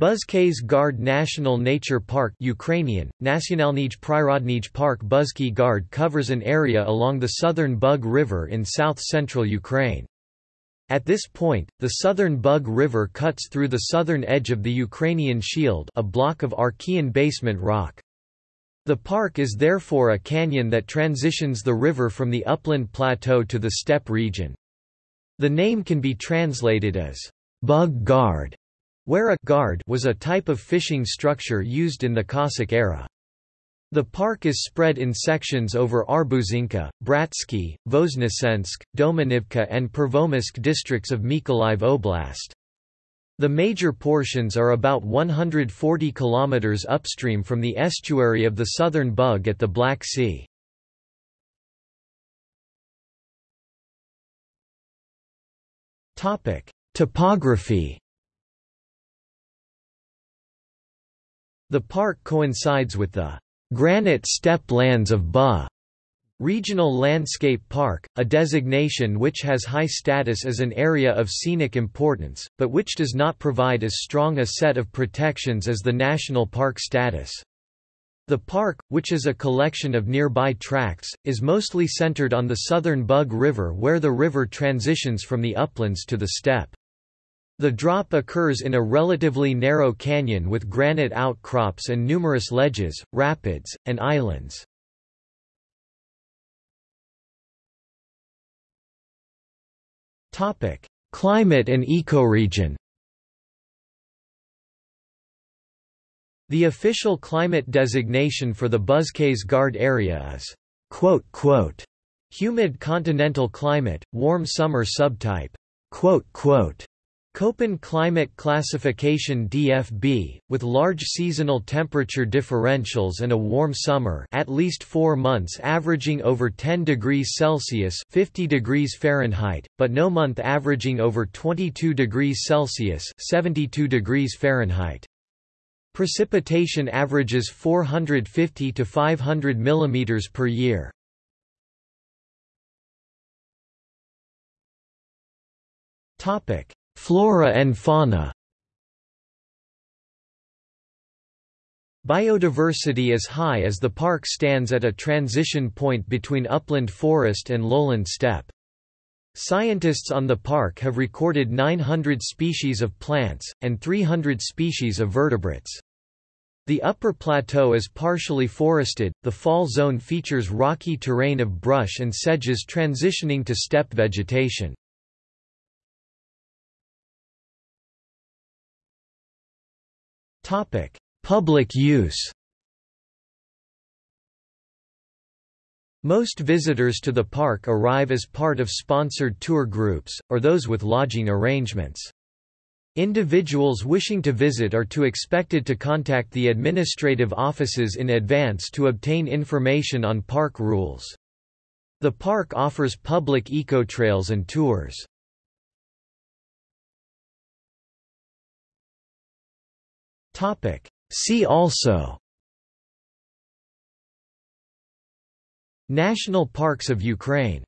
Buzkay's Gard National Nature Park Ukrainian, Nationalnij Prirodnij Park Buzky Gard covers an area along the southern Bug River in south-central Ukraine. At this point, the southern Bug River cuts through the southern edge of the Ukrainian Shield a block of Archean basement rock. The park is therefore a canyon that transitions the river from the upland plateau to the steppe region. The name can be translated as Bug Gard where a guard was a type of fishing structure used in the Cossack era. The park is spread in sections over Arbuzinka, Bratsky, Voznesensk, Domanivka and Pervomaisk districts of Mykolaiv Oblast. The major portions are about 140 kilometers upstream from the estuary of the southern Bug at the Black Sea. Topography The park coincides with the granite steppe lands of Ba Regional Landscape Park, a designation which has high status as an area of scenic importance, but which does not provide as strong a set of protections as the national park status. The park, which is a collection of nearby tracts, is mostly centered on the southern Bug River where the river transitions from the uplands to the steppe. The drop occurs in a relatively narrow canyon with granite outcrops and numerous ledges, rapids, and islands. Topic: Climate and ecoregion The official climate designation for the Buzkays Gard area is quote, quote, humid continental climate, warm summer subtype. Köppen climate classification DFB, with large seasonal temperature differentials and a warm summer at least four months averaging over 10 degrees Celsius 50 degrees Fahrenheit, but no month averaging over 22 degrees Celsius 72 degrees Fahrenheit. Precipitation averages 450 to 500 mm per year. Topic Flora and fauna Biodiversity is high as the park stands at a transition point between upland forest and lowland steppe. Scientists on the park have recorded 900 species of plants, and 300 species of vertebrates. The upper plateau is partially forested, the fall zone features rocky terrain of brush and sedges transitioning to steppe vegetation. Topic: Public use. Most visitors to the park arrive as part of sponsored tour groups, or those with lodging arrangements. Individuals wishing to visit are to expected to contact the administrative offices in advance to obtain information on park rules. The park offers public eco-trails and tours. Topic. See also National parks of Ukraine